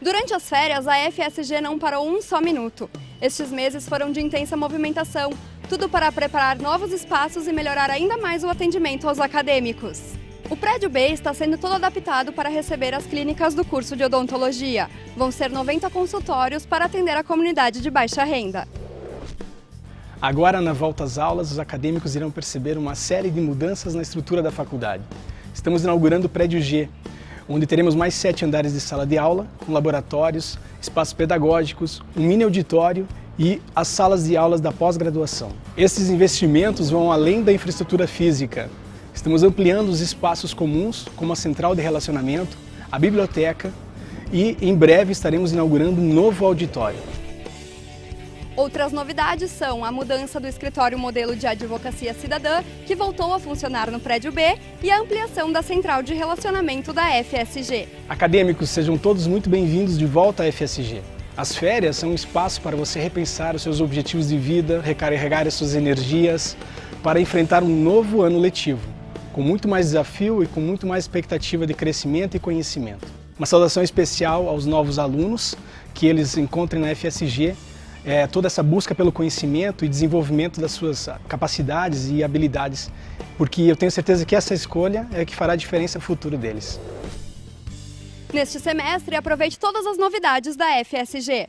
Durante as férias, a FSG não parou um só minuto. Estes meses foram de intensa movimentação, tudo para preparar novos espaços e melhorar ainda mais o atendimento aos acadêmicos. O prédio B está sendo todo adaptado para receber as clínicas do curso de odontologia. Vão ser 90 consultórios para atender a comunidade de baixa renda. Agora, na volta às aulas, os acadêmicos irão perceber uma série de mudanças na estrutura da faculdade. Estamos inaugurando o prédio G, onde teremos mais sete andares de sala de aula, com laboratórios, espaços pedagógicos, um mini auditório e as salas de aulas da pós-graduação. Esses investimentos vão além da infraestrutura física. Estamos ampliando os espaços comuns, como a central de relacionamento, a biblioteca e, em breve, estaremos inaugurando um novo auditório. Outras novidades são a mudança do escritório modelo de advocacia cidadã, que voltou a funcionar no prédio B, e a ampliação da central de relacionamento da FSG. Acadêmicos, sejam todos muito bem-vindos de volta à FSG. As férias são um espaço para você repensar os seus objetivos de vida, recarregar as suas energias, para enfrentar um novo ano letivo, com muito mais desafio e com muito mais expectativa de crescimento e conhecimento. Uma saudação especial aos novos alunos, que eles encontrem na FSG é, toda essa busca pelo conhecimento e desenvolvimento das suas capacidades e habilidades, porque eu tenho certeza que essa escolha é que fará a diferença no futuro deles. Neste semestre, aproveite todas as novidades da FSG.